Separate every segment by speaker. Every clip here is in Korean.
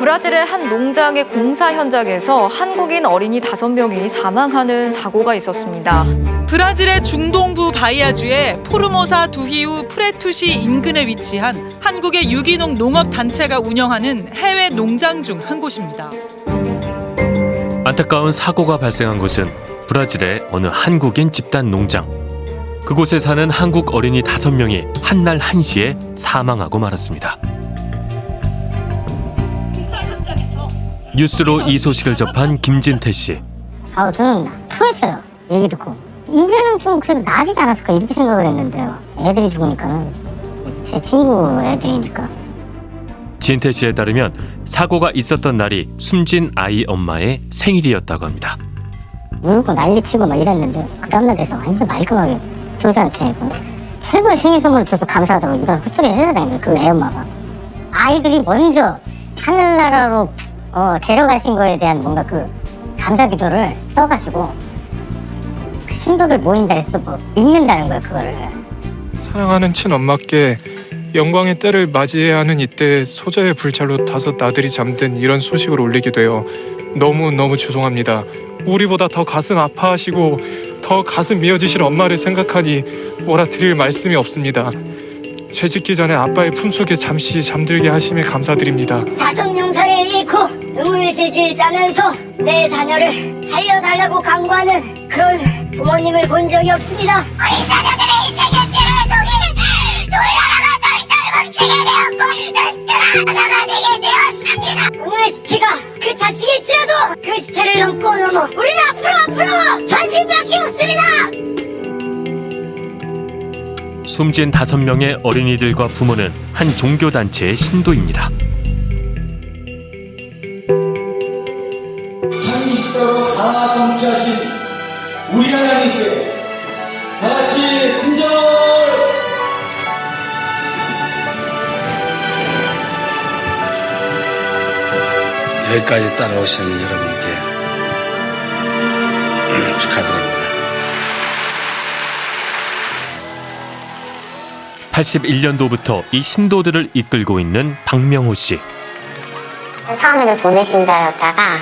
Speaker 1: 브라질의 한 농장의 공사 현장에서 한국인 어린이 다섯 명이 사망하는 사고가 있었습니다.
Speaker 2: 브라질의 중동부 바이아주의 포르모사 두히우 프레투시 인근에 위치한 한국의 유기농 농업 단체가 운영하는 해외 농장 중 한 곳입니다.
Speaker 3: 안타까운 사고가 발생한 곳은 브라질의 어느 한국인 집단 농장. 그곳에 사는 한국 어린이 다섯 명이 한날 한시에 사망하고 말았습니다. 뉴스로 이 소식을 접한 김진태 씨.
Speaker 4: 아, 저는 토했어요. 얘기 듣고. 이제는 좀 그래도 나아지지 않았을까 이렇게 생각을 했는데요. 애들이 죽으니까는. 제 친구 애들이니까.
Speaker 3: 진태 씨에 따르면 사고가 있었던 날이 숨진 아이 엄마의 생일이었다고 합니다.
Speaker 4: 울고 난리치고 막 이랬는데 그 다음날 돼서 완전 말끔하게 교사한테 그 최고의 생일 선물을 줘서 감사하다고 이런 헛소리를 해야 되는 거예요. 그 애엄마가. 아이들이 먼저 하늘나라로 어, 데려가신 거에 대한 뭔가 그 감사 기도를 써가지고 그 신도들 모인다 해서 뭐 읽는다는 거예요 그거를.
Speaker 5: 사랑하는 친엄마께 영광의 때를 맞이해야 하는 이때 소자의 불찰로 다섯 나들이 잠든 이런 소식을 올리게 되어 너무 너무 죄송합니다. 우리보다 더 가슴 아파하시고 더 가슴 미어지실 엄마를 생각하니 뭐라 드릴 말씀이 없습니다. 죄 짓기 전에 아빠의 품속에 잠시 잠들게 하심에 감사드립니다.
Speaker 6: 다섯 용사를 잃고 질질 짜면서 내 자녀를 살려달라고 강구하는 그런 부모님을 본 적이 없습니다. 우리 자녀들의 인생의 피를 통해 돌나라가 덜덜 뭉치게 되었고 든든하다가 되게 되었습니다. 오늘의 시체가 그 자식일지라도 그 시체를 넘고 넘어 우리는 앞으로 앞으로 전진밖에 없습니다.
Speaker 3: 숨진 다섯 명의 어린이들과 부모는 한 종교 단체의 신도입니다.
Speaker 7: 2020도로 다 성취하신 우리 하나님께 다 같이 큰절
Speaker 8: 여기까지 따라오신 여러분께 음, 축하드립니다.
Speaker 3: 81년도부터 이 신도들을 이끌고 있는 박명호 씨.
Speaker 4: 처음에는 보내신자였다가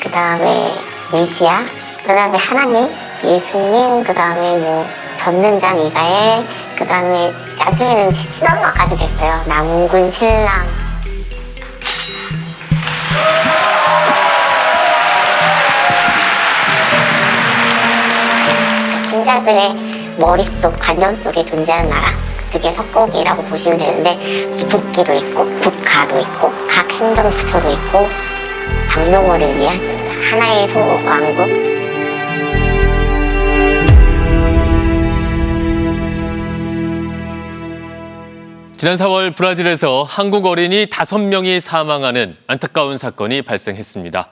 Speaker 4: 그 다음에 메시아, 그 다음에 하나님, 예수님, 그 다음에 뭐 전능자 미가엘, 그 다음에 나중에는 친엄마까지 됐어요. 남궁 신랑. 신자들의 머릿속, 관념 속에 존재하는 나라. 그게 석고기라고 보시면 되는데 북기도 있고 북가도 있고 각 행정부처도 있고 박명호를 위한 하나의 소왕국
Speaker 3: 지난 4월 브라질에서 한국 어린이 5명이 사망하는 안타까운 사건이 발생했습니다.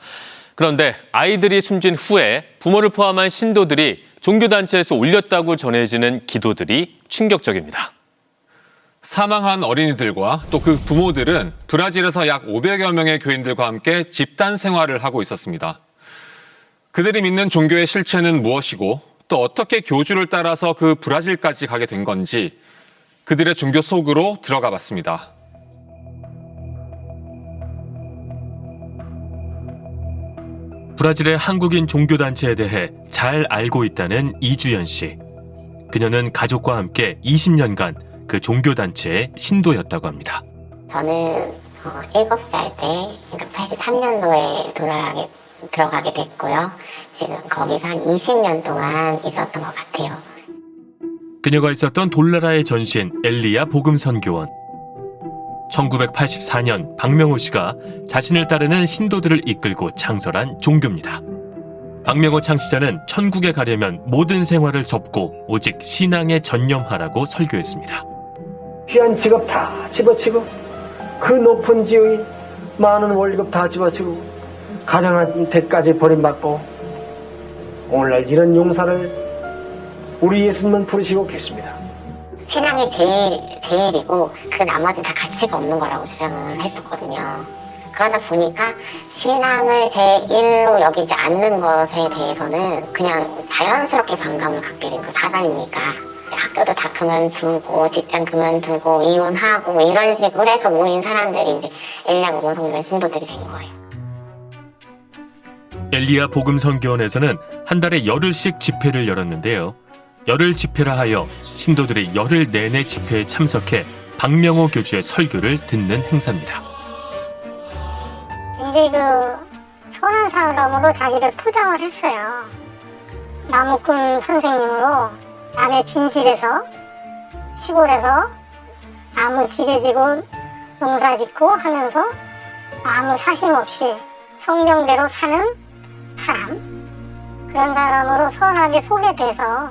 Speaker 3: 그런데 아이들이 숨진 후에 부모를 포함한 신도들이 종교단체에서 올렸다고 전해지는 기도들이 충격적입니다.
Speaker 9: 사망한 어린이들과 또 그 부모들은 브라질에서 약 500여 명의 교인들과 함께 집단 생활을 하고 있었습니다. 그들이 믿는 종교의 실체는 무엇이고 또 어떻게 교주를 따라서 그 브라질까지 가게 된 건지 그들의 종교 속으로 들어가 봤습니다.
Speaker 3: 브라질의 한국인 종교단체에 대해 잘 알고 있다는 이주연 씨. 그녀는 가족과 함께 20년간 그 종교단체의 신도였다고 합니다.
Speaker 4: 저는 어, 7살 때 그러니까 83년도에 돌아가게 들어가게 됐고요. 지금 거기서 한 20년 동안 있었던 것 같아요.
Speaker 3: 그녀가 있었던 돌나라의 전신 엘리야 복음 선교원. 1984년 박명호 씨가 자신을 따르는 신도들을 이끌고 창설한 종교입니다. 박명호 창시자는 천국에 가려면 모든 생활을 접고 오직 신앙에 전념하라고 설교했습니다.
Speaker 10: 귀한 직업 다 집어치고 그 높은 지위 많은 월급 다 집어치고 가정한테까지 버림받고 오늘날 이런 용사를 우리 예수님은 부르시고 계십니다.
Speaker 4: 신앙이 제일, 제일이고 그 나머지 다 가치가 없는 거라고 주장을 했었거든요. 그러다 보니까 신앙을 제1로 여기지 않는 것에 대해서는 그냥 자연스럽게 반감을 갖게 된 그 사단이니까 학교도 다 그만두고 직장 그만두고 이혼하고 뭐 이런 식으로 해서 모인 사람들이 이제 엘리야 모성된 신도들이 된 거예요.
Speaker 3: 엘리야 복음 선교원에서는 한 달에 열흘씩 집회를 열었는데요. 열흘 집회라 하여 신도들이 열흘 내내 집회에 참석해 박명호 교주의 설교를 듣는 행사입니다.
Speaker 4: 굉장히 그 선한 사람으로 자기를 포장을 했어요. 나무꾼 선생님으로 남의 빈집에서 시골에서 나무 지게지고 농사 짓고 하면서 아무 사심 없이 성경대로 사는 사람 그런 사람으로 선하게 소개돼서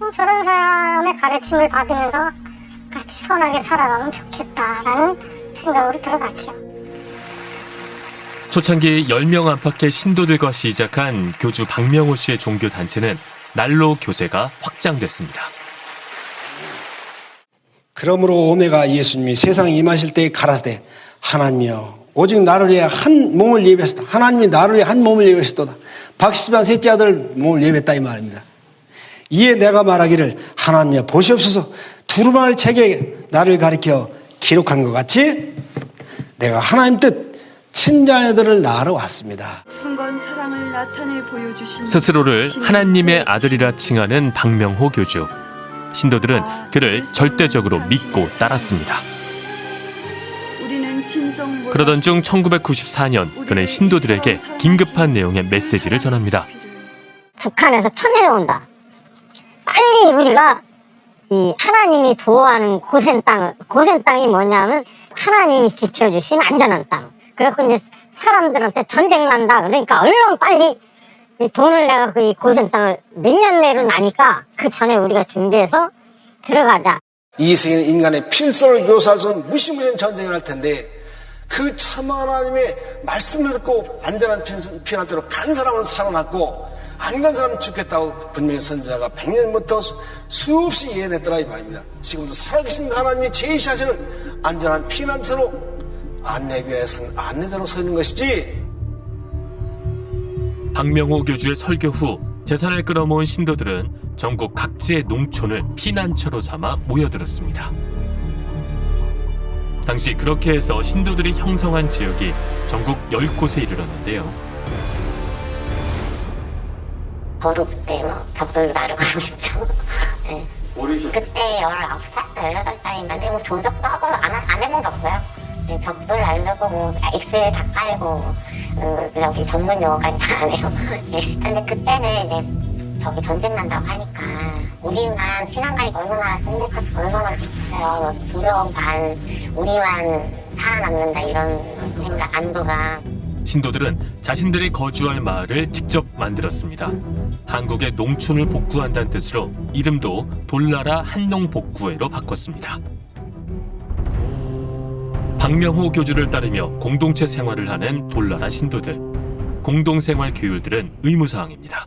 Speaker 4: 어, 저런 사람의 가르침을 받으면서 같이 선하게 살아가면 좋겠다라는 생각으로 들어갔죠.
Speaker 3: 초창기 10명 안팎의 신도들과 시작한 교주 박명호 씨의 종교 단체는 날로 교세가 확장됐습니다.
Speaker 10: 그러므로 오메가 예수님이 세상에 임하실 때 가라사대 하나님이여 오직 나를 위해 한 몸을 예배했다. 하나님이 나를 위해 한 몸을 예배했도다. 박시반 셋째 아들 몸을 예배했다 이 말입니다. 이에 내가 말하기를 하나님이여 보시옵소서 두루마리 책에 나를 가리켜 기록한 것 같이 내가 하나님 뜻 친자녀들을 낳으러 왔습니다.
Speaker 3: 스스로를 하나님의 아들이라 칭하는 박명호 교주. 신도들은 그를 절대적으로 믿고 따랐습니다.
Speaker 11: 우리는 진정보다
Speaker 3: 그러던 중 1994년 그는 신도들에게 긴급한 내용의 메시지를 전합니다.
Speaker 4: 북한에서 쳐내려온다. 빨리 우리가 이 하나님이 보호하는 고센 땅을 고센 땅이 뭐냐면 하나님이 지켜주신 안전한 땅. 그래서 이제 사람들한테 전쟁 난다. 그러니까 얼른 빨리 이 돈을 내가 그 고센 땅을 몇 년 내로 나니까 그 전에 우리가 준비해서 들어가자.
Speaker 10: 이 세계는 인간의 필서를 없는 무시무시한 전쟁을 할 텐데 그 참 하나님의 말씀을 듣고 안전한 피- 피난처로 간 사람은 살아났고 안 간 사람은 죽겠다고 분명히 선자가 100년부터 수없이 예언했더라 이 말입니다. 지금도 살아계신 하나님이 제시하시는 안전한 피난처로 안내교회에 선 안내자로 서 있는 것이지
Speaker 3: 박명호 교주의 설교 후 재산을 끌어모은 신도들은 전국 각지의 농촌을 피난처로 삼아 모여들었습니다. 당시 그렇게 해서 신도들이 형성한 지역이 전국 10곳에 이르렀는데요.
Speaker 4: 저도 그때 뭐 벽돌도 나르고 했죠. 네. 그때 19살, 18살인데 뭐 조적도 하고 안, 안 해본 게 없어요. 네, 벽돌 나르고 뭐 엑셀 다 깔고 어, 여기 전문 용어까지 다안 해요. 네. 근데 그때는 이제 저기 전쟁 난다고 하니까 우리만 피난 가니까 얼마나 행복할지 얼마나 좋겠어요. 두려움 반 우리만 살아남는다 이런 생각 안도가
Speaker 3: 신도들은 자신들이 거주할 마을을 직접 만들었습니다. 한국의 농촌을 복구한다는 뜻으로 이름도 돌나라 한농복구회로 바꿨습니다. 박명호 교주를 따르며 공동체 생활을 하는 돌나라 신도들. 공동생활 규율들은 의무사항입니다.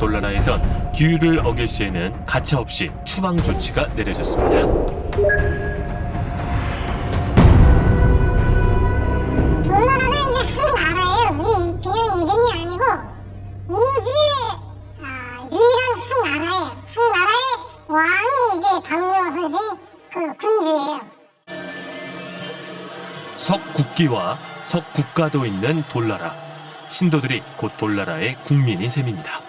Speaker 3: 돌나라에선 규율을 어길 시에는 가차없이 추방 조치가 내려졌습니다.
Speaker 4: 아, 한 나라예요. 한 나라의 왕이 이제 박명호 선생 그 군주예요.
Speaker 3: 석국기와 석국가도 있는 돌나라. 신도들이 곧 돌나라의 국민인 셈입니다.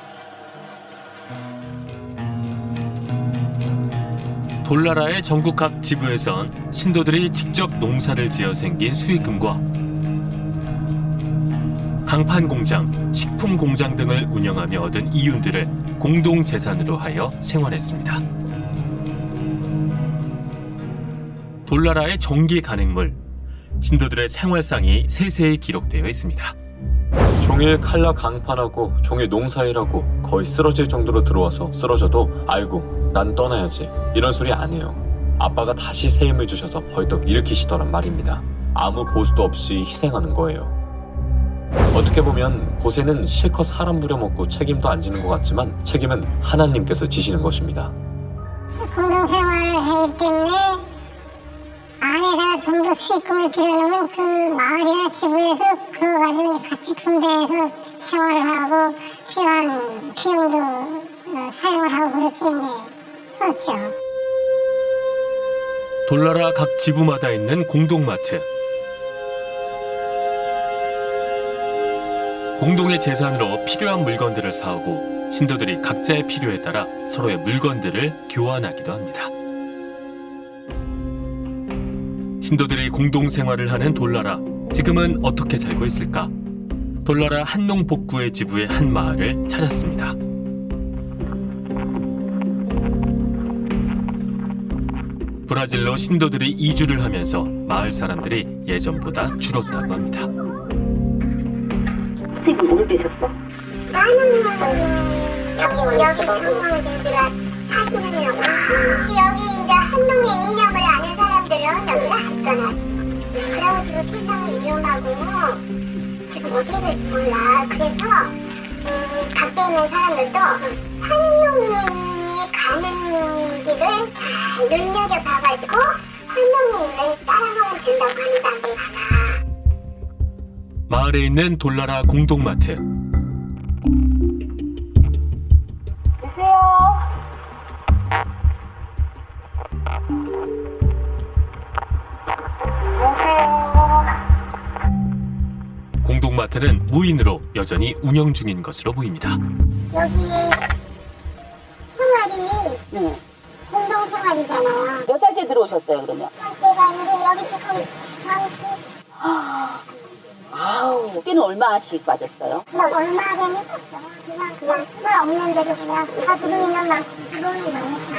Speaker 3: 돌나라의 전국 각 지부에선 신도들이 직접 농사를 지어 생긴 수익금과 강판 공장, 식품 공장 등을 운영하며 얻은 이윤들을 공동 재산으로 하여 생활했습니다. 돌나라의 정기 간행물, 신도들의 생활상이 세세히 기록되어 있습니다.
Speaker 12: 종일 칼라 강판하고 종일 농사일하고 거의 쓰러질 정도로 들어와서 쓰러져도 아이고 난 떠나야지 이런 소리 안 해요. 아빠가 다시 새 힘을 주셔서 벌떡 일으키시더란 말입니다. 아무 보수도 없이 희생하는 거예요. 어떻게 보면 고세는 실컷 사람 부려먹고 책임도 안 지는 것 같지만 책임은 하나님께서 지시는 것입니다.
Speaker 4: 공동생활을 하기 때문에 안에다가 좀더 수익금을 들여놓으면 그 마을이나 지구에서 그거 가지고 같이 분배해서 생활을 하고 필요한 비용도 어, 사용을 하고 그렇게 이제 썼죠.
Speaker 3: 돌나라 각 지부마다 있는 공동마트. 공동의 재산으로 필요한 물건들을 사오고 신도들이 각자의 필요에 따라 서로의 물건들을 교환하기도 합니다. 신도들이 공동 생활을 하는 돌나라 지금은 어떻게 살고 있을까? 돌나라 한농 복구의 지부의 한 마을을 찾았습니다. 브라질로 신도들이 이주를 하면서 마을 사람들이 예전보다 줄었다고 합니다.
Speaker 4: 선생님 뭘 되셨어? 나는 여기 여기 한국인들가 사시는요. 여기 이제 한동의 이념을 아는 사람들은 여기가 갔잖아. 그래가지고 세상은 위험하고 지금 어떻게 될지 몰라. 그래서 음, 밖에 있는 사람들도 한동이 가는 길을 잘 눈여겨봐가지고 한동이를 따라가면 된다고 한다고 하나.
Speaker 3: 마을에 있는 돌나라 공동마트. 계세요. 계세요. 공동마트는 무인으로 여전히 운영 중인 것으로 보입니다.
Speaker 4: 여기 생활이 네. 공동 생활이잖아요.
Speaker 13: 몇 살째 들어오셨어요, 그러면?
Speaker 4: 제가 이제 여기 지금 30.
Speaker 13: 와우. 두께는 얼마씩 빠졌어요?
Speaker 4: 뭐 얼마 되니 떴어. 그냥 그냥 수가 없는 대로 그냥 다 들어오면 막 들어오는 거니까.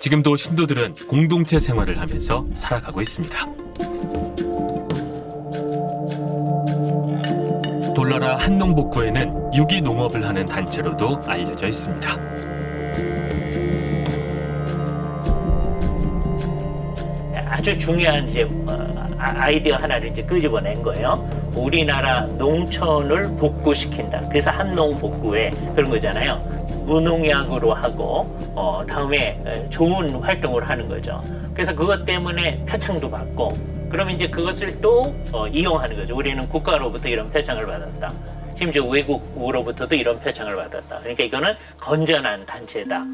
Speaker 3: 지금도 신도들은 공동체 생활을 하면서 살아가고 있습니다. 돌나라 한농복구에는 유기농업을 하는 단체로도 알려져 있습니다.
Speaker 14: 아주 중요한 이제 어, 아- 아이디어 하나를 이제 끄집어낸 거예요. 우리나라 농촌을 복구시킨다. 그래서 한농 복구에 그런 거잖아요. 무농약으로 하고 어, 다음에 에, 좋은 활동을 하는 거죠. 그래서 그것 때문에 표창도 받고 그러면 이제 그것을 또 어, 이용하는 거죠. 우리는 국가로부터 이런 표창을 받았다. 심지어 외국으로부터도 이런 표창을 받았다. 그러니까 이거는 건전한 단체다.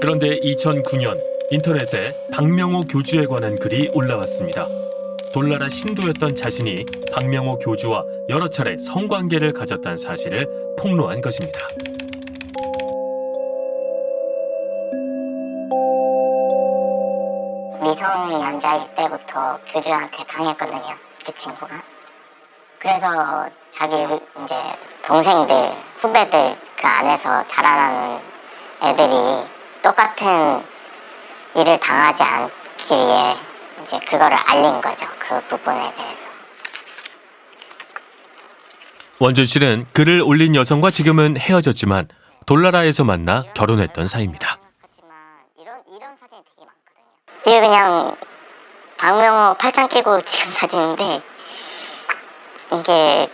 Speaker 3: 그런데 2009년 인터넷에 박명호 교주에 관한 글이 올라왔습니다. 돌나라 신도였던 자신이 박명호 교주와 여러 차례 성관계를 가졌다는 사실을 폭로한 것입니다.
Speaker 4: 미성년자일 때부터 교주한테 당했거든요. 그 친구가. 그래서 자기 이제 동생들, 후배들 그 안에서 자라나는 애들이 똑같은 일을 당하지 않기 위해 이제 그거를 알린 거죠. 그 부분에 대해서.
Speaker 3: 원준 씨는 글을 올린 여성과 지금은 헤어졌지만 돌나라에서 만나 결혼했던 사이입니다.
Speaker 4: 이게 그냥 박명호 팔짱 끼고 찍은 사진인데 이게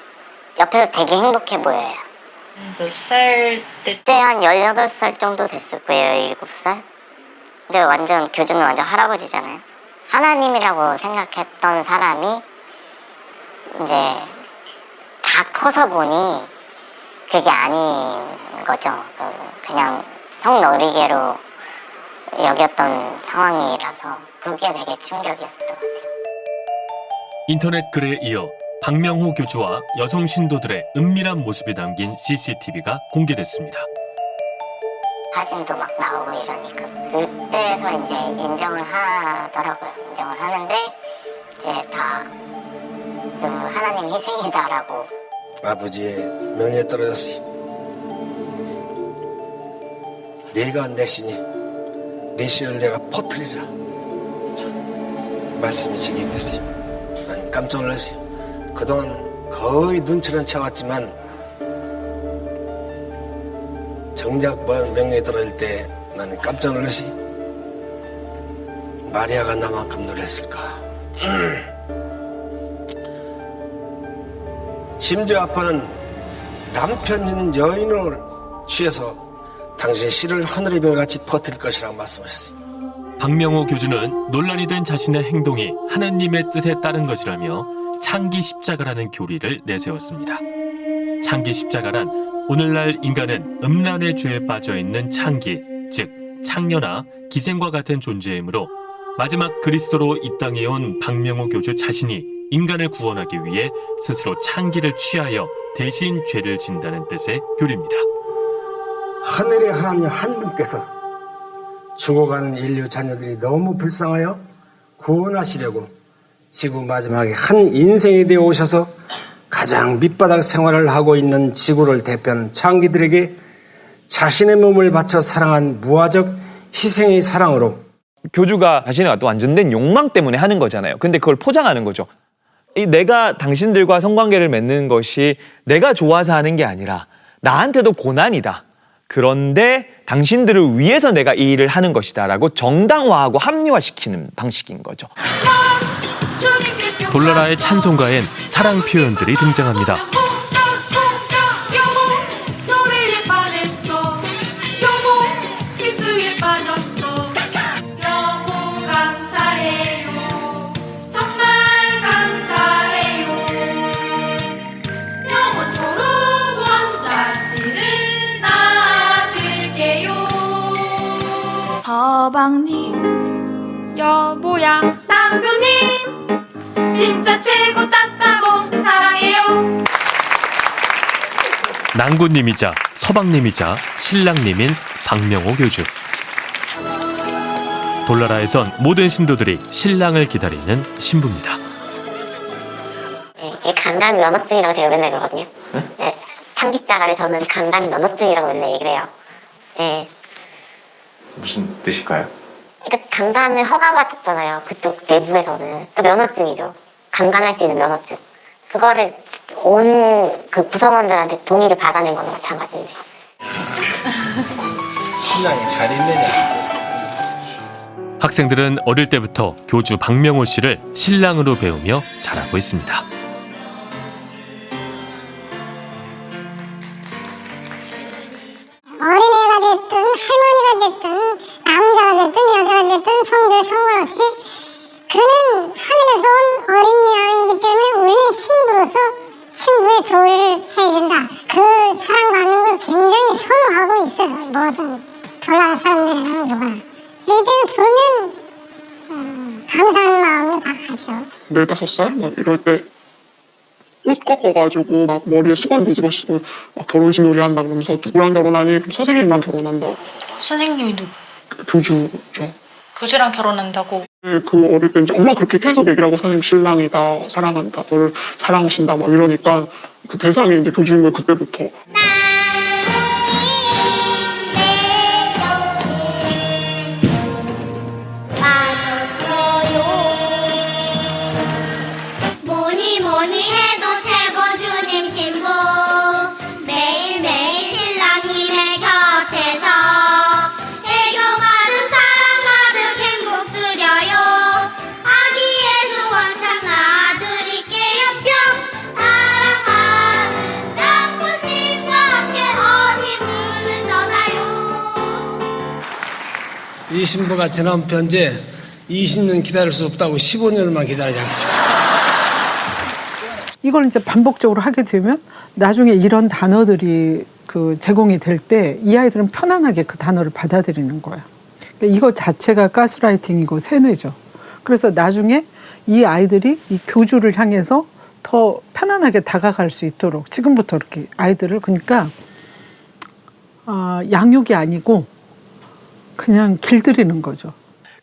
Speaker 4: 옆에서 되게 행복해 보여요.
Speaker 1: 몇 살 때?
Speaker 4: 그때 한 18살 정도 됐을 거예요, 17살. 근데 완전 교주는 완전 할아버지잖아요. 하나님이라고 생각했던 사람이 이제 다 커서 보니 그게 아닌 거죠. 그 그냥 성놀이개로 여겼던 상황이라서 그게 되게 충격이었던 것 같아요.
Speaker 3: 인터넷 글에 이어 박명호 교주와 여성 신도들의 은밀한 모습이 담긴 CCTV가 공개됐습니다.
Speaker 4: 사진도 막 나오고 이러니까 그 때서 이제 인정을 하더라고요. 인정을 하는데 이제 다 그 하나님 희생이다라고
Speaker 10: 아버지의 명령에 떨어졌어요. 내가 내 신이 내 신을 내가 퍼뜨리라. 말씀이 제게 임했어요. 난 깜짝 놀랐어요. 그동안 거의 눈치는 채왔지만 정작 뭐 명령에 떨어질 때 나는 깜짝 놀랐어요. 마리아가 나만큼 놀랐을까. 심지어 아빠는 남편 있는 여인을 취해서 당신의 씨를 하늘의 별같이 퍼뜨릴 것이라고 말씀하셨어요.
Speaker 3: 박명호 교주는 논란이 된 자신의 행동이 하나님의 뜻에 따른 것이라며 창기 십자가라는 교리를 내세웠습니다. 창기 십자가란 오늘날 인간은 음란의 죄에 빠져 있는 창기, 즉 창녀나 기생과 같은 존재이므로 마지막 그리스도로 이 땅에 온 박명호 교주 자신이 인간을 구원하기 위해 스스로 창기를 취하여 대신 죄를 진다는 뜻의 교리입니다.
Speaker 10: 하늘의 하나님 한 분께서 죽어가는 인류 자녀들이 너무 불쌍하여 구원하시려고 지구 마지막에 한 인생이 되어 오셔서 가장 밑바닥 생활을 하고 있는 지구를 대표하는 창기들에게 자신의 몸을 바쳐 사랑한 무화적 희생의 사랑으로
Speaker 15: 교주가 자신의 어떤 완전된 욕망 때문에 하는 거잖아요. 근데 그걸 포장하는 거죠. 이 내가 당신들과 성관계를 맺는 것이 내가 좋아서 하는 게 아니라 나한테도 고난이다. 그런데 당신들을 위해서 내가 이 일을 하는 것이다 라고 정당화하고 합리화시키는 방식인 거죠.
Speaker 3: 돌나라의 찬송가엔 사랑 표현들이 등장합니다.
Speaker 16: 서방님 여보야 남교님 진짜 최고 따따봉 사랑해요
Speaker 3: 낭군님이자 서방님이자 신랑님인 박명호 교주. 돌나라에선 모든 신도들이 신랑을 기다리는 신부입니다.
Speaker 4: 이 강간 면허증이라고 제가 맨날 그러거든요. 네, 창기자가를 저는 강간 면허증이라고 맨날 얘기를 해요. 네,
Speaker 9: 무슨 뜻일까요?
Speaker 4: 그러니까 강간을 허가받았잖아요. 그쪽 내부에서는 그 면허증이죠. 강간할 수 있는 면허증. 그거를 온 그 구성원들한테 동의를 받아낸 거나 마찬가지인데.
Speaker 10: 신랑이 잘 있느냐
Speaker 3: 학생들은 어릴 때부터 교주 박명호 씨를 신랑으로 배우며 자라고 있습니다.
Speaker 17: 됐든 할머니가 됐든 남자가 됐든 여자가 됐든 성별 상관없이 그는 하늘에서 온 어린 양이기 때문에 우리는 신부로서 신부의 교리를 해야 된다. 그 사랑받는 걸 굉장히 선호하고 있어요. 모든 돌아가 사람들이랑 누구나. 때문에 부르면 어, 감사하는 마음으로 다 가죠.
Speaker 18: 네다섯 살? 막 이럴 때 옷 꺾어가지고 막 머리에 수건 뒤집어쓰고 막 결혼식 놀이 한다 그러면서 누구랑 결혼하니? 그럼 선생님이랑 결혼한다.
Speaker 19: 선생님이 누구?
Speaker 18: 교주죠.
Speaker 19: 교주랑 결혼한다고.
Speaker 18: 네, 그 어릴 때 이제 엄마 그렇게 계속 얘기를 하고 선생님 신랑이다 사랑한다 너를 사랑하신다 막 이러니까 그 대상이 이제 교주인 거예요 그때부터
Speaker 10: 신부가 제 남편제 20년 기다릴 수 없다고 15년만 기다리지 않았어요
Speaker 20: 이걸 이제 반복적으로 하게 되면 나중에 이런 단어들이 그 제공이 될 때 이 아이들은 편안하게 그 단어를 받아들이는 거예요. 그러니까 이거 자체가 가스라이팅이고 세뇌죠. 그래서 나중에 이 아이들이 이 교주를 향해서 더 편안하게 다가갈 수 있도록 지금부터 이렇게 아이들을 그러니까 아, 양육이 아니고 그냥 길들이는 거죠.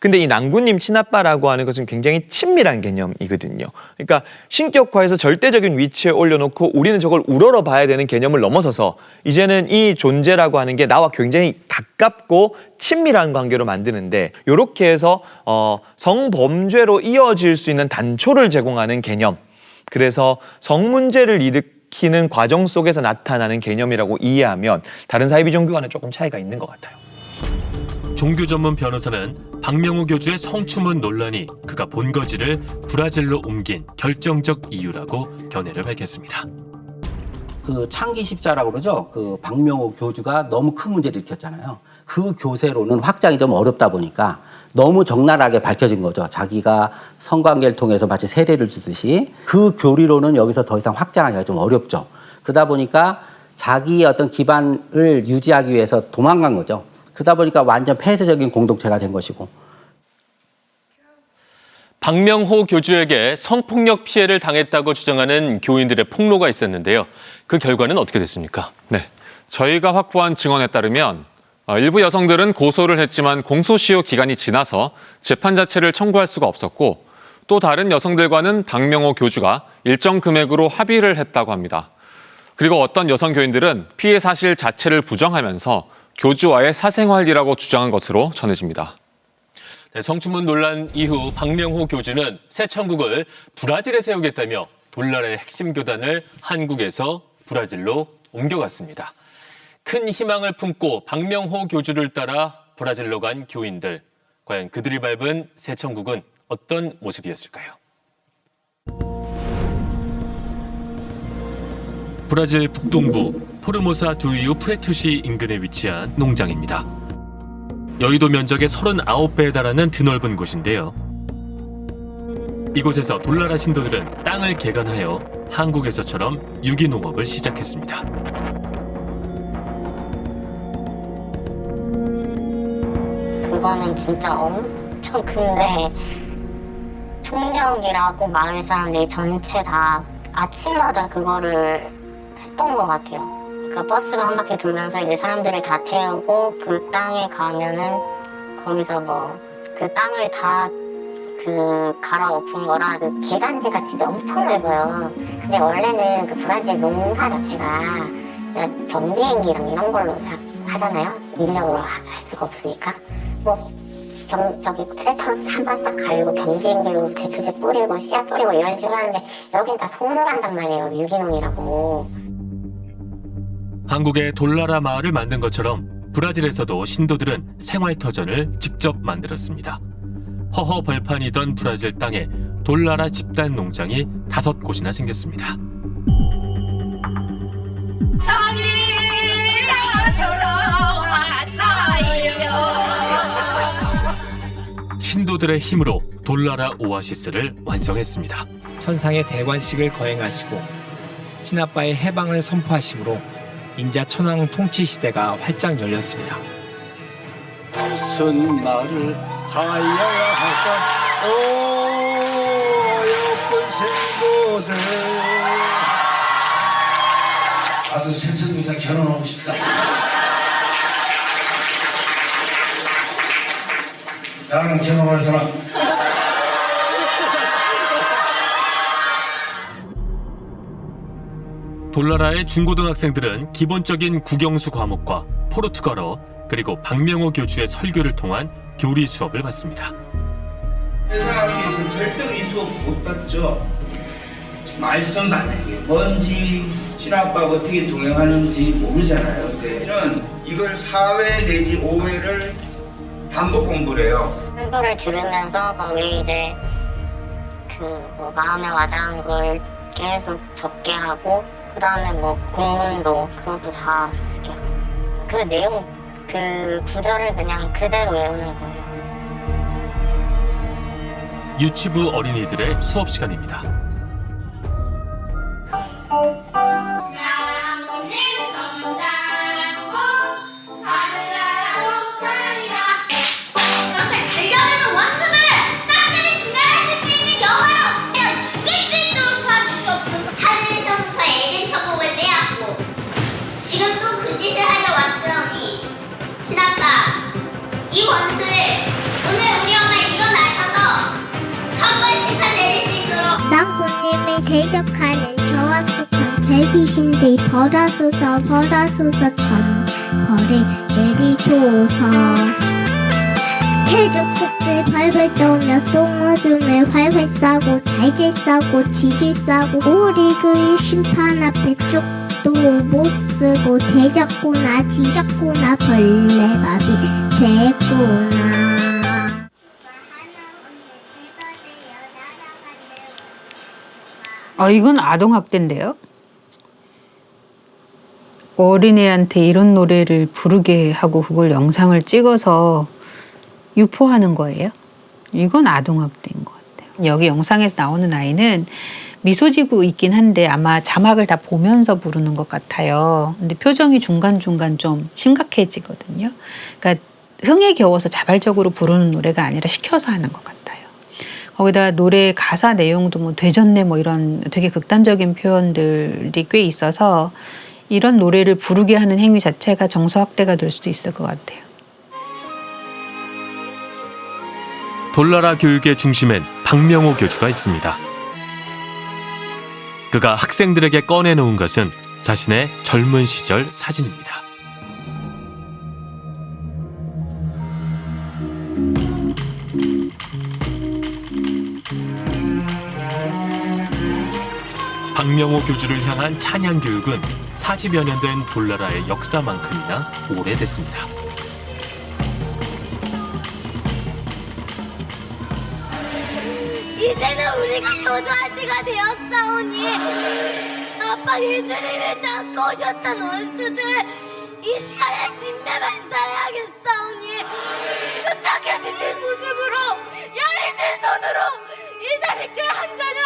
Speaker 15: 근데 이 낭구님 친아빠라고 하는 것은 굉장히 친밀한 개념이거든요. 그러니까 신격화해서 절대적인 위치에 올려놓고 우리는 저걸 우러러 봐야 되는 개념을 넘어서서 이제는 이 존재라고 하는 게 나와 굉장히 가깝고 친밀한 관계로 만드는데 이렇게 해서 어, 성범죄로 이어질 수 있는 단초를 제공하는 개념. 그래서 성문제를 일으키는 과정 속에서 나타나는 개념이라고 이해하면 다른 사회 비종교와는 조금 차이가 있는 것 같아요.
Speaker 3: 종교 전문 변호사는 박명호 교주의 성추문 논란이 그가 본거지를 브라질로 옮긴 결정적 이유라고 견해를 밝혔습니다.
Speaker 21: 그 창기 십자라고 그러죠. 그 박명호 교주가 너무 큰 문제를 일으켰잖아요. 그 교세로는 확장이 좀 어렵다 보니까 너무 적나라하게 밝혀진 거죠. 자기가 성관계를 통해서 마치 세례를 주듯이 그 교리로는 여기서 더 이상 확장하기가 좀 어렵죠. 그러다 보니까 자기의 어떤 기반을 유지하기 위해서 도망간 거죠. 그러다 보니까 완전 폐쇄적인 공동체가 된 것이고
Speaker 22: 박명호 교주에게 성폭력 피해를 당했다고 주장하는 교인들의 폭로가 있었는데요. 그 결과는 어떻게 됐습니까?
Speaker 9: 네. 저희가 확보한 증언에 따르면 어, 일부 여성들은 고소를 했지만 공소시효 기간이 지나서 재판 자체를 청구할 수가 없었고 또 다른 여성들과는 박명호 교주가 일정 금액으로 합의를 했다고 합니다. 그리고 어떤 여성 교인들은 피해 사실 자체를 부정하면서 교주와의 사생활이라고 주장한 것으로 전해집니다.
Speaker 22: 네, 성추문 논란 이후 박명호 교주는 새 천국을 브라질에 세우겠다며 돌날의 핵심 교단을 한국에서 브라질로 옮겨갔습니다. 큰 희망을 품고 박명호 교주를 따라 브라질로 간 교인들. 과연 그들이 밟은 새 천국은 어떤 모습이었을까요?
Speaker 3: 브라질 북동부 포르모사 두이우 프레투시 인근에 위치한 농장입니다. 여의도 면적의 39배에 달하는 드넓은 곳인데요. 이곳에서 돌나라 신도들은 땅을 개간하여 한국에서처럼 유기농업을 시작했습니다.
Speaker 4: 그거는 진짜 엄청 큰데 총력이라고 마을 사람들이 전체 다 아침마다 그거를 했던 것 같아요. 그러니까 버스가 한 바퀴 돌면서 이제 사람들을 다 태우고 그 땅에 가면은 거기서 뭐 그 땅을 다 그 갈아엎은 거라 그 개간지가 진짜 엄청 넓어요. 근데 원래는 그 브라질 농사 자체가 경비행기랑 이런 걸로 사- 하잖아요. 인력으로 하- 할 수가 없으니까. 뭐 병, 저기 트랙터로 한번 싹 갈고 경비행기로 대추제 뿌리고 씨앗 뿌리고 이런 식으로 하는데 여긴 다 손으로 한단 말이에요. 유기농이라고.
Speaker 3: 한국의 돌나라 마을을 만든 것처럼 브라질에서도 신도들은 생활터전을 직접 만들었습니다. 허허 벌판이던 브라질 땅에 돌나라 집단 농장이 다섯 곳이나 생겼습니다. 신도들의 힘으로 돌나라 오아시스를 완성했습니다.
Speaker 23: 천상의 대관식을 거행하시고 신아빠의 해방을 선포하심으로 인자 천황 통치 시대가 활짝 열렸습니다.
Speaker 10: 무슨 말을 하여야 할까 오 예쁜 생고들
Speaker 24: 나도 생선구사 결혼하고 싶다. 나는 결혼할 사람.
Speaker 3: 돌나라의 중고등학생들은 기본적인 국영수 과목과 포르투갈어 그리고 박명호 교주의 설교를 통한 교리 수업을 받습니다.
Speaker 25: 세상에서 절대로 이 수업 못 받죠. 말씀 만약에 뭔지 친아빠가 어떻게 동행하는지 모르잖아요. 그때는 이걸 4회 내지 5회를 반복 공부를 해요.
Speaker 4: 설교를 들으면서 거기 이제 그 뭐 마음에 와닿은 걸 계속 적게 하고 그 다음에 뭐 공문도 그것도 다 쓰게 그 내용 그 구절을 그냥 그대로 외우는 거예요.
Speaker 3: 유치부 어린이들의 수업 시간입니다.
Speaker 6: 그런데
Speaker 26: 벌하소서 천 벌을 내리소서 태족속들 발발 떠오며 똥오줌을 활활 싸고 잘질 싸고 지질 싸고 우리 그의 심판 앞에 쪽도 못 쓰고 대적구나 뒤적구나 벌레밥이 됐구나
Speaker 27: 어, 이건 아동학대인데요. 어린애한테 이런 노래를 부르게 하고 그걸 영상을 찍어서 유포하는 거예요. 이건 아동학대인 것 같아요. 여기 영상에서 나오는 아이는 미소 지고 있긴 한데 아마 자막을 다 보면서 부르는 것 같아요. 근데 표정이 중간중간 좀 심각해지거든요. 그러니까 흥에 겨워서 자발적으로 부르는 노래가 아니라 시켜서 하는 것 같아요. 거기다 노래 가사 내용도 뭐 되졌네 뭐 이런 되게 극단적인 표현들이 꽤 있어서 이런 노래를 부르게 하는 행위 자체가 정서 확대가 될 수도 있을 것 같아요.
Speaker 3: 돌나라 교육의 중심엔 박명호 교주가 있습니다. 그가 학생들에게 꺼내놓은 것은 자신의 젊은 시절 사진입니다. 박명호 교주를 향한 찬양 교육은 40여 년 된 돌나라의 역사만큼이나 오래됐습니다.
Speaker 16: 이제는 우리가 효도할 때가 되었사오니 아빠 예수님이 잡고 오셨던 원수들 이 시간에 진매만 쌓아야겠사오니 부탁해주신 모습으로 열리신 손으로 이 자식들 한 자녀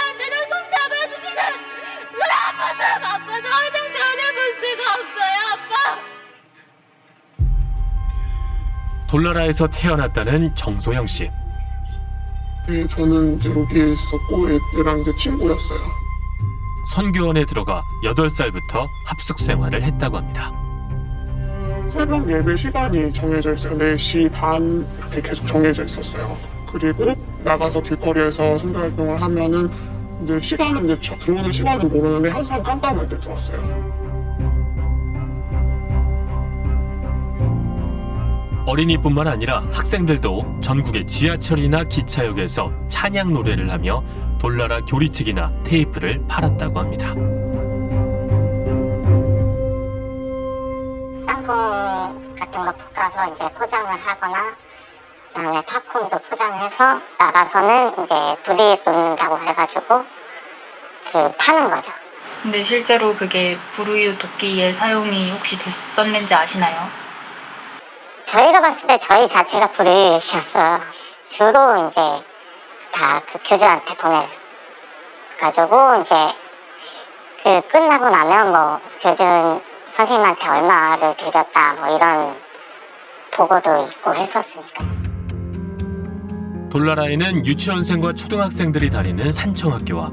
Speaker 3: 돌나라에서 태어났다는 정소영 씨.
Speaker 18: 네, 저는 이제 여기에 있었고 애들랑 이제 친구였어요.
Speaker 3: 선교원에 들어가 8살부터 합숙 생활을 했다고 합니다.
Speaker 18: 새벽 예배 시간이 정해져 있어요. 4시 반 이렇게 계속 정해져 있었어요. 그리고 나가서 길거리에서 선교활동을 하면은 이제 시간은 이제 저- 들어오는 시간은 모르는데 항상 깜깜할 때 들어왔어요.
Speaker 3: 어린이뿐만 아니라 학생들도 전국의 지하철이나 기차역에서 찬양 노래를 하며 돌나라 교리책이나 테이프를 팔았다고 합니다.
Speaker 4: 땅콩 같은 거 볶아서 이제 포장을 하거나 그다음에 팝콘도 포장해서 나가서는 이제 불이 놓는다고 해가지고 그 파는 거죠.
Speaker 19: 근데 실제로 그게 불우유 돕기에 사용이 혹시 됐었는지 아시나요?
Speaker 4: 저희가 봤을 때 저희 자체가 불의시였어요. 주로 이제 다 그 교주한테 보내가지고 이제 그 끝나고 나면 뭐 교주 선생님한테 얼마를 드렸다 뭐 이런 보고도 있고 했었으니까.
Speaker 3: 돌나라에는 유치원생과 초등학생들이 다니는 산청학교와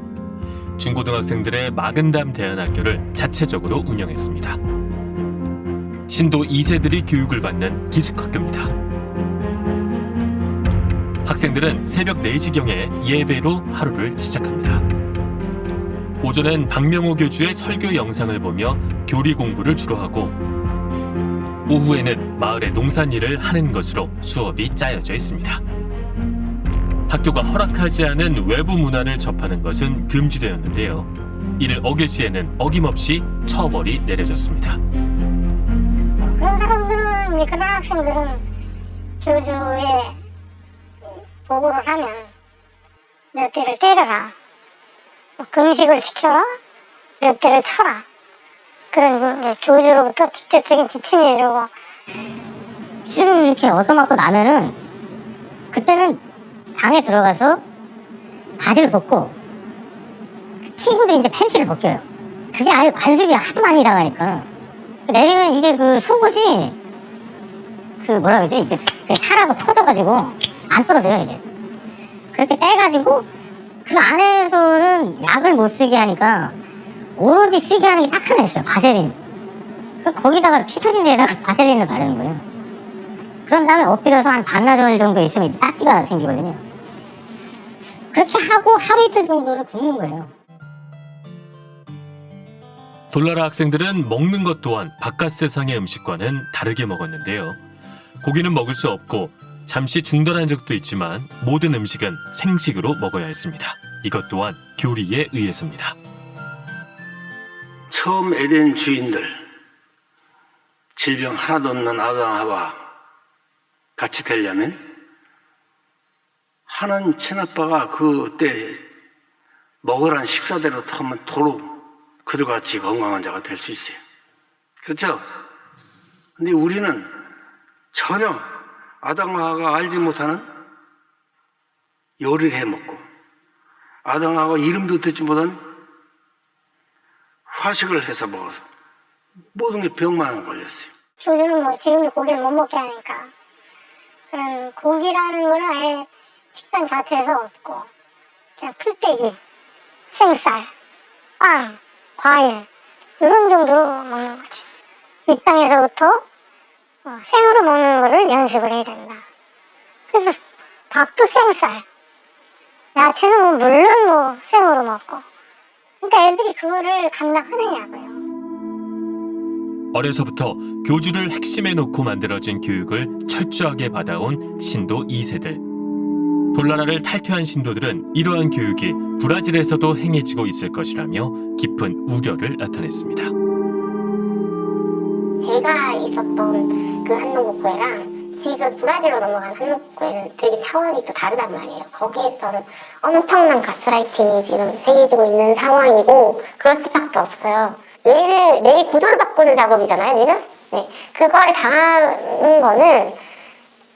Speaker 3: 중고등학생들의 마근담 대안학교를 자체적으로 운영했습니다. 신도 2세들이 교육을 받는 기숙학교입니다. 학생들은 새벽 4시경에 예배로 하루를 시작합니다. 오전엔 박명호 교주의 설교 영상을 보며 교리 공부를 주로 하고 오후에는 마을의 농산일을 하는 것으로 수업이 짜여져 있습니다. 학교가 허락하지 않은 외부 문화를 접하는 것은 금지되었는데요. 이를 어길 시에는 어김없이 처벌이 내려졌습니다.
Speaker 17: 그런 학생들은 교주에 보고를 하면 몇 대를 때려라. 뭐 금식을 시켜라. 몇 대를 쳐라. 그런 이제 교주로부터 직접적인 지침이 내려고
Speaker 4: 쭉 이렇게 얻어맞고 나면은 그때는 방에 들어가서 바지를 벗고 친구들이 이제 팬티를 벗겨요. 그게 아예 관습이 하도 많이 당하니까. 내리면 이게 그 속옷이 그 뭐라 그러지 그 살하고 터져가지고 안 떨어져요 이게. 그렇게 떼가지고 그 안에서는 약을 못 쓰게 하니까 오로지 쓰게 하는 게 딱 하나 있어요 바세린. 그 거기다가 피 터진 데에다가 바셀린을 바르는 거예요. 그런 다음에 엎드려서 한 반나절 정도 있으면 이제 딱지가 생기거든요. 그렇게 하고 하루 이틀 정도를 굶는 거예요.
Speaker 3: 돌나라 학생들은 먹는 것 또한 바깥 세상의 음식과는 다르게 먹었는데요. 고기는 먹을 수 없고 잠시 중단한 적도 있지만 모든 음식은 생식으로 먹어야 했습니다. 이것 또한 교리에 의해서입니다.
Speaker 10: 처음 에덴 주인들 질병 하나도 없는 아담하와 같이 되려면 하는 친아빠가 그때 먹으란 식사대로 하면 도로 그들과 같이 건강한 자가 될 수 있어요. 그렇죠? 근데 우리는 전혀 아담하가 알지 못하는 요리를 해 먹고 아담하가 이름도 듣지 못한 과식을 해서 먹어서 모든 게 병만 걸렸어요.
Speaker 17: 교주는 뭐 지금도 고기를 못 먹게 하니까 그런 고기라는 거는 아예 식단 자체에서 없고 그냥 풀떼기, 생쌀, 빵, 과일 이런 정도로 먹는 거지. 이 땅에서부터 어, 생으로 먹는 거를 연습을 해야 된다. 그래서 밥도 생쌀, 야채는 뭐 물론 뭐 생으로 먹고. 그러니까 애들이 그거를 감당하느냐고요.
Speaker 3: 어려서부터 교주를 핵심에 놓고 만들어진 교육을 철저하게 받아온 신도 2세들. 돌나라를 탈퇴한 신도들은 이러한 교육이 브라질에서도 행해지고 있을 것이라며 깊은 우려를 나타냈습니다.
Speaker 17: 제가 있었던 그 한농복구회랑 지금 브라질로 넘어간 한농복구회는 되게 차원이 또 다르단 말이에요. 거기에서는 엄청난 가스라이팅이 지금 행해지고 있는 상황이고 그럴 수밖에 없어요. 뇌를 뇌 구조를 바꾸는 작업이잖아요, 지금. 네, 그걸 당하는 거는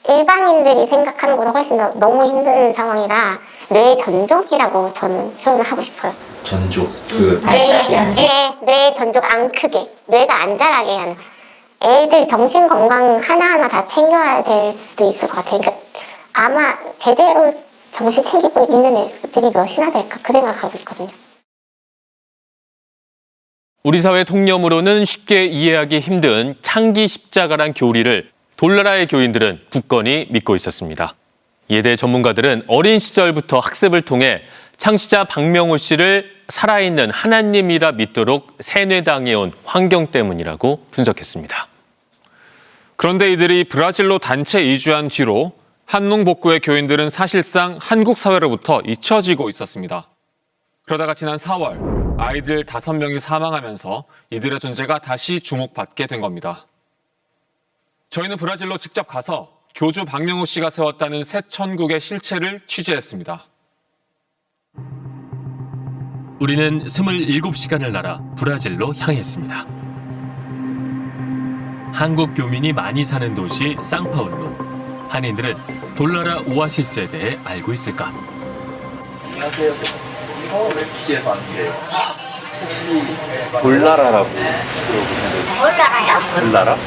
Speaker 17: 일반인들이 생각하는 것보다 훨씬 더 너무 힘든 상황이라 뇌 전족이라고 저는 표현을 하고 싶어요.
Speaker 12: 전족 그
Speaker 17: 네, 네, 뇌 전족 안 크게, 뇌가 안 자라게 하는. 애들 정신 건강 하나하나 다 챙겨야 될 수도 있을 것 같아요. 그러니까 아마 제대로 정신 챙기고 있는 애들이 몇이나 될까 그 생각하고 있거든요.
Speaker 28: 우리 사회 통념으로는 쉽게 이해하기 힘든 창기 십자가란 교리를 돌나라의 교인들은 굳건히 믿고 있었습니다. 대해 전문가들은 어린 시절부터 학습을 통해 창시자 박명호 씨를 살아있는 하나님이라 믿도록 세뇌당해온 환경 때문이라고 분석했습니다.
Speaker 9: 그런데 이들이 브라질로 단체 이주한 뒤로 한농 복구의 교인들은 사실상 한국 사회로부터 잊혀지고 있었습니다. 그러다가 지난 4월 아이들 5명이 사망하면서 이들의 존재가 다시 주목받게 된 겁니다. 저희는 브라질로 직접 가서 교주 박명호 씨가 세웠다는 새 천국의 실체를 취재했습니다.
Speaker 3: 우리는 27시간을 날아 브라질로 향했습니다. 한국 교민이 많이 사는 도시 상파울루. 한인들은 돌나라 오아시스에 대해 알고 있을까?
Speaker 29: 안녕하세요. 서울시에서 왔는데요. 혹시 돌나라라고 들어보셨나요?
Speaker 17: 몰라요?
Speaker 29: 돌나라?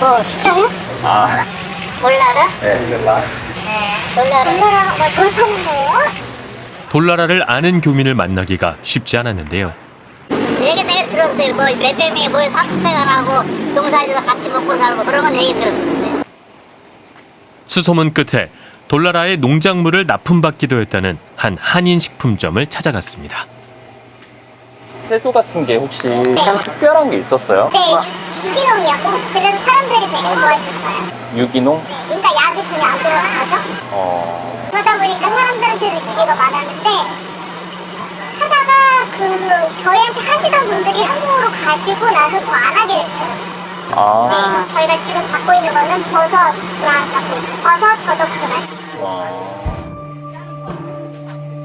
Speaker 17: 뭐 식당이요?
Speaker 29: 아,
Speaker 17: 몰라라?
Speaker 29: 네. 돌나라.
Speaker 17: 네. 몰라라. 몰라라. 뭐돌 파는 거예요?
Speaker 3: 돌나라를 아는 교민을 만나기가 쉽지 않았는데요.
Speaker 17: 얘기 내가 들었어요. 뭐 몇백명이 모여 사투생활하고 농사지도 같이 먹고 살고 그런 건 얘기 들었어요.
Speaker 3: 수소문 끝에 돌나라의 농작물을 납품받기도 했다는 한 한인 식품점을 찾아갔습니다.
Speaker 29: 채소 같은 게 혹시 좀 특별한 게 있었어요?
Speaker 17: 네, 유기농이었고 그래서 사람들이 되게 좋아했었어요.
Speaker 29: 유기농?
Speaker 17: 그러니까 약이 전혀 안 들어간 거죠.
Speaker 29: 어,
Speaker 17: 그러다 보니까 사람들한테도 인기가 많았는데 하다가 그 저희한테 하시던 분들이 한국으로 가시고 나서 더 안 하게 됐어요.
Speaker 29: 아,
Speaker 17: 네, 저희가 지금 갖고 있는 거는 있어요. 버섯, 더덕, 그만.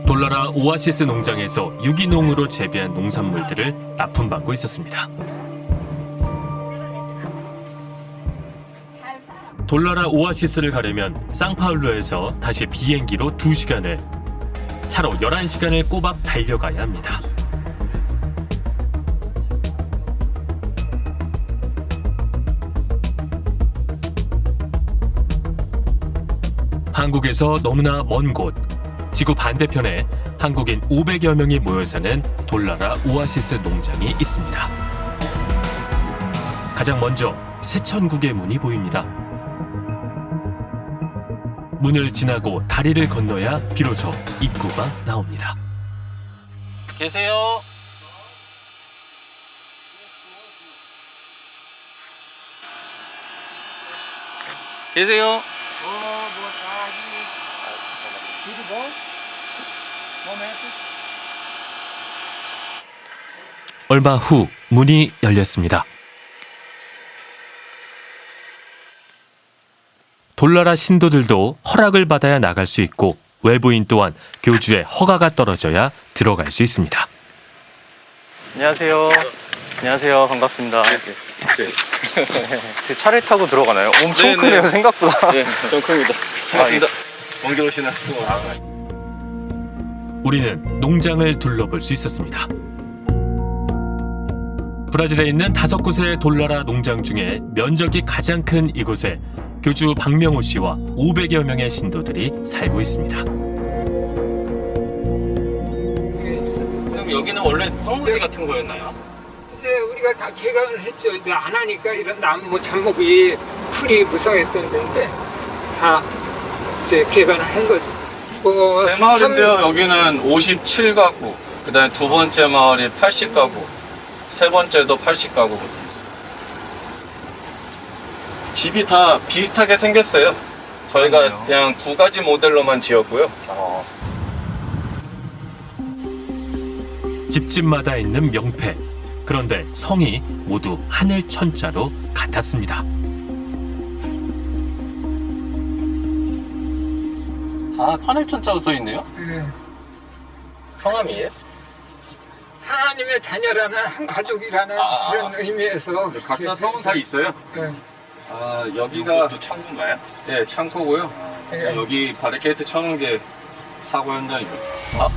Speaker 3: 돌나라 오아시스 농장에서 유기농으로 재배한 농산물들을 납품받고 있었습니다. 돌나라 오아시스를 가려면 쌍파울루에서 다시 비행기로 2시간을, 차로 11시간을 꼬박 달려가야 합니다. 한국에서 너무나 먼 곳, 지구 반대편에 한국인 500여 명이 모여 사는 돌나라 오아시스 농장이 있습니다. 가장 먼저 세천국의 문이 보입니다. 문을 지나고 다리를 건너야 비로소 입구가 나옵니다.
Speaker 29: 계세요? 계세요?
Speaker 3: 얼마 후 문이 열렸습니다. 돌나라 신도들도 허락을 받아야 나갈 수 있고 외부인 또한 교주의 허가가 떨어져야 들어갈 수 있습니다.
Speaker 29: 안녕하세요. 안녕하세요. 반갑습니다. 제 차를 타고 들어가나요? 엄청
Speaker 12: 네,
Speaker 29: 크네요,
Speaker 12: 네.
Speaker 29: 생각보다.
Speaker 12: 네, 좀 큽니다.
Speaker 29: 반갑습니다.
Speaker 12: 먼길 오시나 수고.
Speaker 3: 우리는 농장을 둘러볼 수 있었습니다. 브라질에 있는 다섯 곳의 돌나라 농장 중에 면적이 가장 큰 이곳에 교주 박명호 씨와 500여 명의 신도들이 살고 있습니다.
Speaker 30: 그럼 여기는 원래 황무지 같은 거였나요?
Speaker 31: 이제 우리가 다 개강을 했죠. 이제 안 하니까 이런 나무 잡목이 풀이 무성했던 데인데 다 이제 개강을 한 거죠.
Speaker 30: 뭐세 마을인데요. 여기는 57가구, 그다음에 두 번째 마을이 80가구, 세 번째도 80가구 붙어 있어요. 집이 다 비슷하게 생겼어요. 저희가 그냥 두 가지 모델로만 지었고요.
Speaker 3: 집집마다 있는 명패. 그런데 성이 모두 하늘 천자로 같았습니다.
Speaker 30: 다 하늘천자로 써 있네요.
Speaker 31: 예.
Speaker 30: 성함이에요?
Speaker 31: 하나님의 자녀라는 한 가족이라는
Speaker 30: 아,
Speaker 31: 그런 의미에서
Speaker 30: 각자 성은 다
Speaker 31: 해서-
Speaker 30: 있어요?
Speaker 31: 예.
Speaker 30: 아 여기가 또 창고인가요? 네 창고고요.
Speaker 31: 네.
Speaker 30: 여기 바리케이트 쳐놓은 게 사고 현장이고. 아?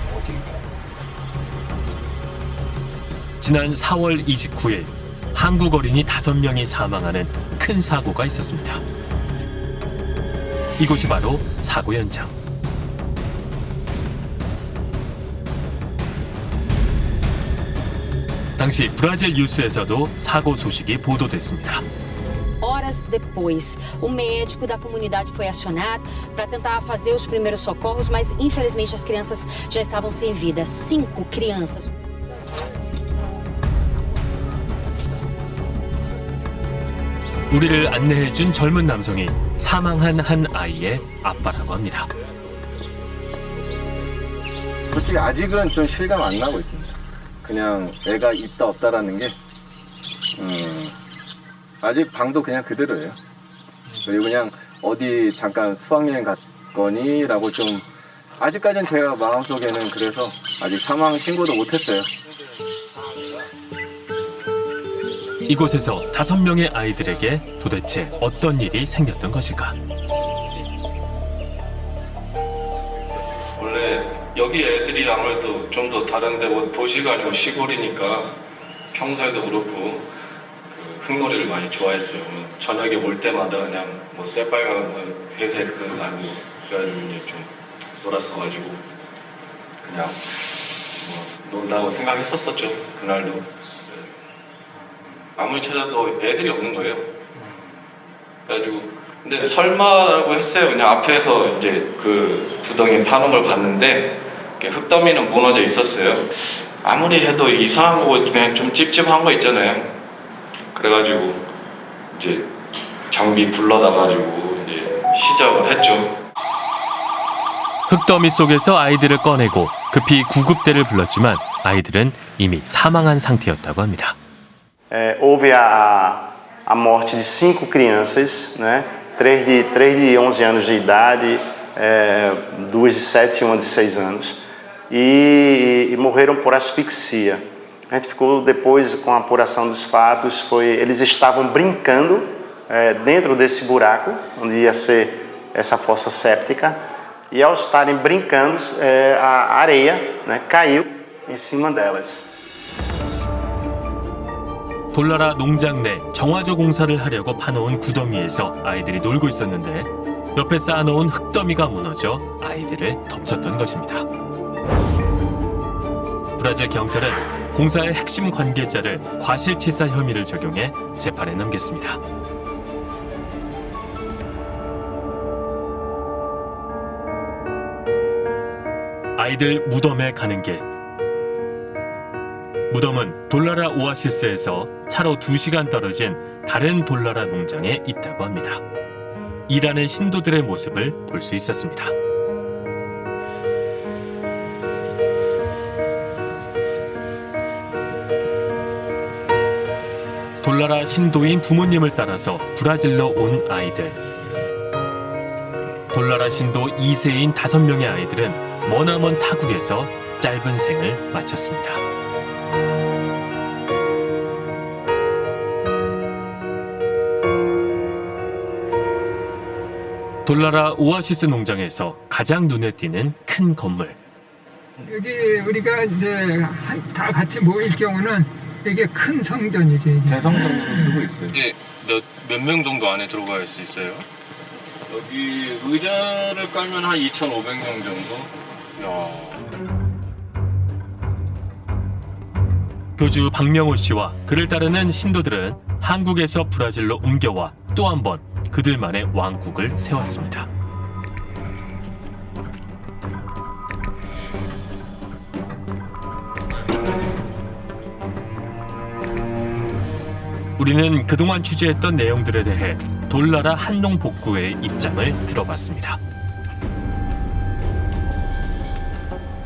Speaker 3: 지난 4월 29일 한국 어린이 5명이 사망하는 큰 사고가 있었습니다. 이곳이 바로 사고 현장. 당시 브라질 뉴스에서도 사고 소식이 보도됐습니다.
Speaker 32: Horas depois, o médico da comunidade foi acionado para tentar fazer os primeiros socorros, mas infelizmente as crianças já estavam sem vida. Cinco crianças.
Speaker 3: 우리를 안내해준 젊은 남성이 사망한 한 아이의 아빠라고 합니다.
Speaker 30: 솔직히 아직은 좀 실감 안 나고 있습니다. 그냥 애가 있다 없다라는 게 음, 아직 방도 그냥 그대로예요. 그리고 그냥 어디 잠깐 수학여행 갔거니 라고 좀 아직까지는 제가 마음속에는 그래서 아직 사망 신고도 못했어요.
Speaker 3: 이곳에서 다섯 명의 아이들에게 도대체 어떤 일이 생겼던 것일까?
Speaker 30: 여기 애들이 아무래도 좀 더 다른데 뭐 도시가 아니고 시골이니까 평소에도 그렇고 그 흙놀이를 많이 좋아했어요. 뭐 저녁에 올 때마다 그냥 뭐 새빨간 회색 그 나무 그래가지고 좀 놀았어가지고 그냥 뭐 논다고 생각했었었죠 그날도 네. 아무리 찾아도 애들이 없는 거예요. 그래가지고 근데 설마라고 했어요. 그냥 앞에서 이제 그 구덩이 파는 걸 봤는데 흙더미는 무너져 있었어요. 아무리 해도 이상한 거고 그냥 좀 찝찝한 거 있잖아요. 그래가지고 이제 장비 불러다가지고 이제 시작을 했죠.
Speaker 3: 흙더미 속에서 아이들을 꺼내고 급히 구급대를 불렀지만 아이들은 이미 사망한 상태였다고 합니다.
Speaker 33: É, houve a, a morte de cinco crianças, né? três, de, três de 11 anos de idade, é, duas de 7 e uma de 6 anos, e, e morreram por asfixia. A gente ficou depois com a apuração dos fatos, foi, eles estavam brincando é, dentro desse buraco, onde ia ser essa fossa séptica, e ao estarem brincando, é, a areia né, caiu em cima delas.
Speaker 3: 돌나라 농장 내 정화조 공사를 하려고 파놓은 구덩이에서 아이들이 놀고 있었는데 옆에 쌓아놓은 흙더미가 무너져 아이들을 덮쳤던 것입니다. 브라질 경찰은 공사의 핵심 관계자를 과실치사 혐의를 적용해 재판에 넘겼습니다. 아이들 무덤에 가는 길. 무덤은 돌나라 오아시스에서 차로 2시간 떨어진 다른 돌나라 농장에 있다고 합니다. 일하는 신도들의 모습을 볼 수 있었습니다. 돌나라 신도인 부모님을 따라서 브라질로 온 아이들. 돌나라 신도 2세인 5명의 아이들은 머나먼 타국에서 짧은 생을 마쳤습니다. 돌나라 오아시스 농장에서 가장 눈에 띄는 큰 건물.
Speaker 31: 여기 우리가 이제 한- 다 같이 모일 경우는 이게 큰 성전이지. 이게.
Speaker 29: 대성전으로 쓰고 있어요.
Speaker 30: 이게 몇몇 명 정도 안에 들어갈 수 있어요? 여기 의자를 깔면 한 2,500명 정도. 야.
Speaker 3: 교주 박명호 씨와 그를 따르는 신도들은 한국에서 브라질로 옮겨와 또 한 번 그들만의 왕국을 세웠습니다. 우리는 그동안 취재했던 내용들에 대해 돌나라 한농 복구의 입장을 들어봤습니다.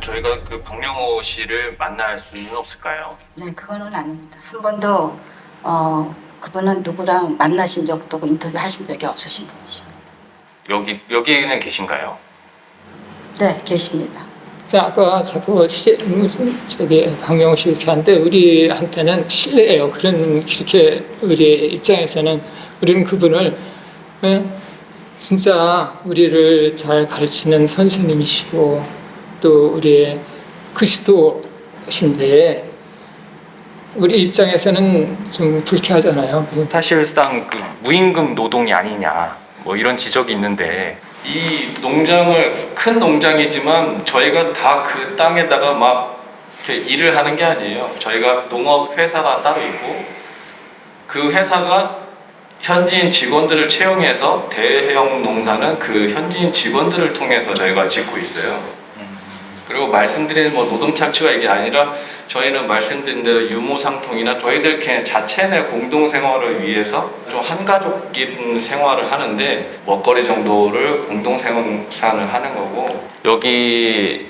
Speaker 30: 저희가 그 박명호 씨를 만날 수는 없을까요?
Speaker 34: 네, 그거는 아닙니다. 한 번도 어, 그분은 누구랑 만나신 적도 없고 인터뷰 하신 적이 없으신 분이십니다.
Speaker 30: 여기 여기는 계신가요?
Speaker 34: 네, 계십니다.
Speaker 31: 자, 아까 자꾸 시, 저기 씨 이렇게 하는데 우리한테는 실례예요. 그런 그렇게 우리 입장에서는 우리는 그분을 예? 진짜 우리를 잘 가르치는 선생님이시고 또 우리의 그리스도신데 우리 입장에서는 좀 불쾌하잖아요.
Speaker 30: 사실상 그 무임금 노동이 아니냐 뭐 이런 지적이 있는데 이 농장을 큰 농장이지만 저희가 다 그 땅에다가 막 이렇게 일을 하는 게 아니에요. 저희가 농업 회사가 따로 있고 그 회사가 현지인 직원들을 채용해서 대형 농사는 그 현지인 직원들을 통해서 저희가 짓고 있어요. 그리고 말씀드린 뭐 노동 착취가 이게 아니라 저희는 말씀드린 대로 유무상통이나 저희들 그냥 자체 내 공동 생활을 위해서 좀 한가족인 생활을 하는데 먹거리 정도를 공동 생산을 하는 거고. 여기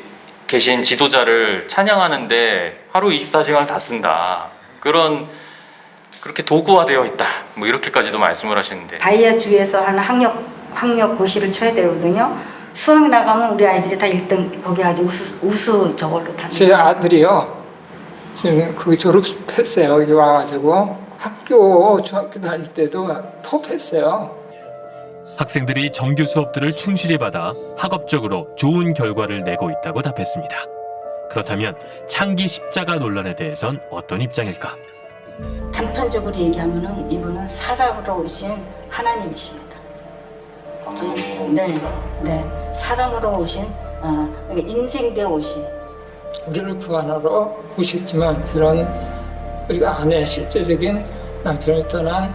Speaker 30: 계신 지도자를 찬양하는데 하루 24시간을 다 쓴다. 그런 그렇게 도구화되어 있다. 뭐 이렇게까지도 말씀을 하시는데.
Speaker 34: 바이아 주에서 하는 학력 학력 고시를 쳐야 되거든요. 수학 나가면 우리 아이들이 다 1등 거기 아주 우수 우수 저걸로 다.
Speaker 31: 제 아들이요. 지금 그 졸업했어요. 여기 와가지고 학교 중학교 다닐 때도 톱했어요.
Speaker 3: 학생들이 정규 수업들을 충실히 받아 학업적으로 좋은 결과를 내고 있다고 답했습니다. 그렇다면 창기 십자가 논란에 대해선 어떤 입장일까?
Speaker 34: 단편적으로 얘기하면 은 이분은 사람으로 오신 하나님이십니다. 네, 네, 사람으로 오신 어, 인생 대 오신.
Speaker 31: 우리를 구하러 오셨지만 그런 우리가 아내 실제적인 남편을 떠난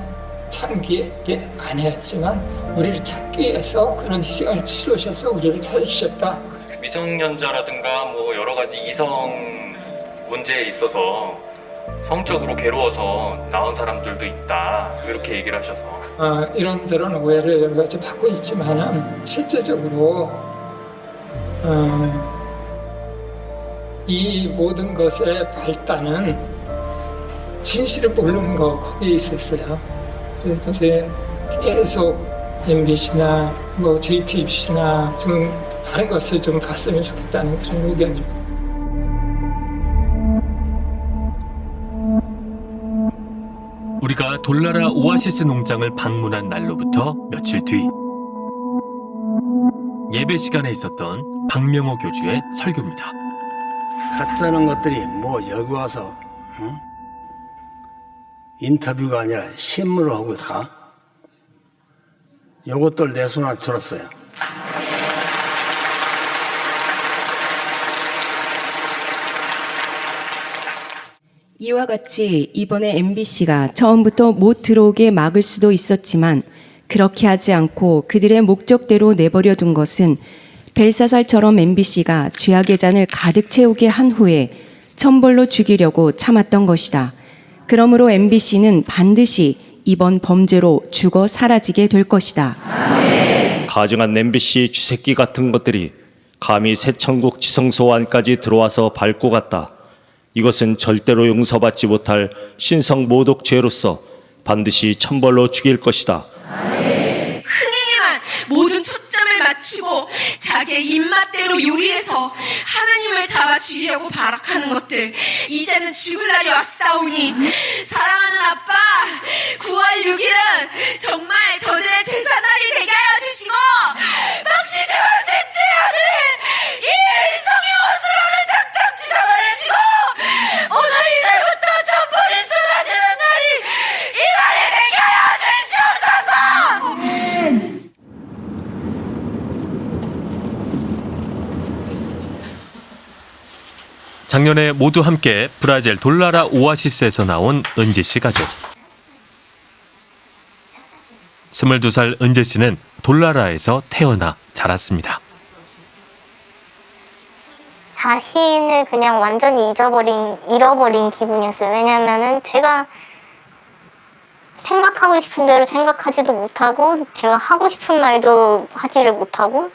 Speaker 31: 창기의 아내였지만 우리를 찾기 위해서 그런 희생을 치르셔서 우리를 찾으셨다.
Speaker 30: 미성년자라든가 뭐 여러 가지 이성 문제에 있어서 성적으로 괴로워서 나온 사람들도 있다. 이렇게 얘기를 하셔서
Speaker 31: 아, 이런저런 오해를 여러 가지 받고 있지만은 실제적으로 어, 이 모든 것의 발단은 진실을 모르는 거 거기에 있었어요. 그래서 제 계속 MBC나 뭐 JTBC나 좀 다른 것을 좀 봤으면 좋겠다는 그런 의견입니다.
Speaker 3: 우리가 돌나라 오아시스 농장을 방문한 날로부터 며칠 뒤 예배 시간에 있었던 박명호 교주의 설교입니다.
Speaker 10: 가짜는 것들이 뭐 여기 와서 응? 인터뷰가 아니라 신문을 하고 가? 요것들 내 손안에 들었어요.
Speaker 35: 이와 같이 이번에 MBC가 처음부터 못 들어오게 막을 수도 있었지만 그렇게 하지 않고 그들의 목적대로 내버려 둔 것은 벨사살처럼 MBC가 죄악의 잔을 가득 채우게 한 후에 천벌로 죽이려고 참았던 것이다. 그러므로 MBC는 반드시 이번 범죄로 죽어 사라지게 될 것이다.
Speaker 36: 가증한 MBC 쥐새끼 같은 것들이 감히 새천국 지성소 안까지 들어와서 밟고 갔다. 이것은 절대로 용서받지 못할 신성 모독 죄로서 반드시 천벌로 죽일 것이다.
Speaker 37: 흥행에만 모든 초점을 맞추고 자기의 입맛대로 요리해서 하나님을 잡아 죽이려고 발악하는 것들 이제는 죽을 날이 왔사오니 사랑하는 아빠 9월 6일은 정말 저들의
Speaker 38: 작년에 모두 함께 브라질 돌라라 오아시스에서 나온 은지 씨 가족. 22살 은지 씨는 돌라라에서 태어나 자랐습니다.
Speaker 4: 자신을 그냥 완전히 잊어버린, 잃어버린 기분이었어요. 왜냐면은 제가 생각하고 싶은 대로 생각하지도 못하고, 제가 하고 싶은 말도 하지를 못하고,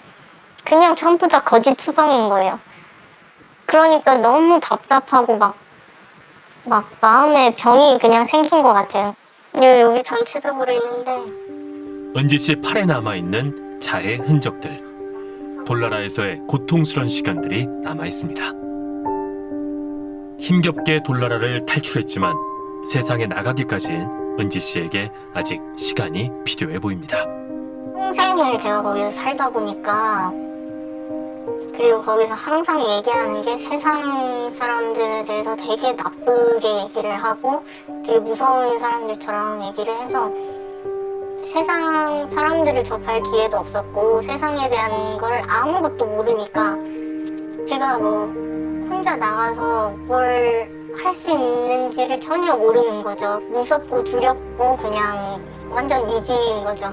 Speaker 4: 그냥 전부 다 거짓 투성인 거예요. 그러니까 너무 답답하고 막, 막 마음에 병이 그냥 생긴 것 같아요. 여기, 여기 전체적으로 있는데,
Speaker 38: 은지 씨 팔에 남아 있는 자의 흔적들. 돌나라에서의 고통스런 시간들이 남아 있습니다. 힘겹게 돌나라를 탈출했지만 세상에 나가기까지는 은지 씨에게 아직 시간이 필요해 보입니다.
Speaker 4: 평생을 제가 거기서 살다 보니까 그리고 거기서 항상 얘기하는 게 세상 사람들에 대해서 되게 나쁘게 얘기를 하고 되게 무서운 사람들처럼 얘기를 해서 세상 사람들을 접할 기회도 없었고 세상에 대한 걸 아무것도 모르니까 제가 뭐 혼자 나가서 뭘 할 수 있는지를 전혀 모르는 거죠. 무섭고 두렵고 그냥 완전 미지인 거죠.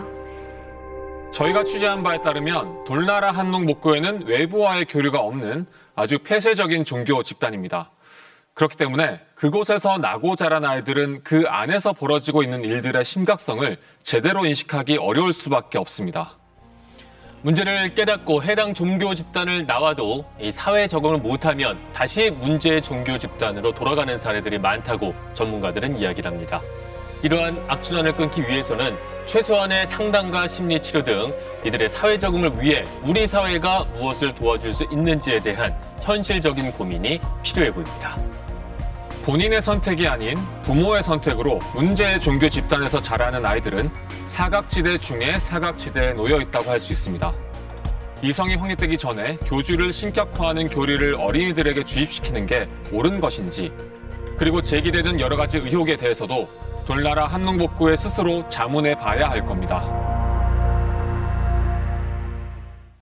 Speaker 9: 저희가 취재한 바에 따르면 돌나라 한농 목교회는 외부와의 교류가 없는 아주 폐쇄적인 종교 집단입니다. 그렇기 때문에 그곳에서 나고 자란 아이들은 그 안에서 벌어지고 있는 일들의 심각성을 제대로 인식하기 어려울 수밖에 없습니다.
Speaker 3: 문제를 깨닫고 해당 종교 집단을 나와도 이 사회 적응을 못하면 다시 문제의 종교 집단으로 돌아가는 사례들이 많다고 전문가들은 이야기를 합니다. 이러한 악순환을 끊기 위해서는 최소한의 상담과 심리 치료 등 이들의 사회 적응을 위해 우리 사회가 무엇을 도와줄 수 있는지에 대한 현실적인 고민이 필요해 보입니다.
Speaker 9: 본인의 선택이 아닌 부모의 선택으로 문제의 종교 집단에서 자라는 아이들은 사각지대 중에 사각지대에 놓여 있다고 할 수 있습니다. 이성이 확립되기 전에 교주를 신격화하는 교리를 어린이들에게 주입시키는 게 옳은 것인지, 그리고 제기되는 여러 가지 의혹에 대해서도 돌나라 한농복구에 스스로 자문해 봐야 할 겁니다.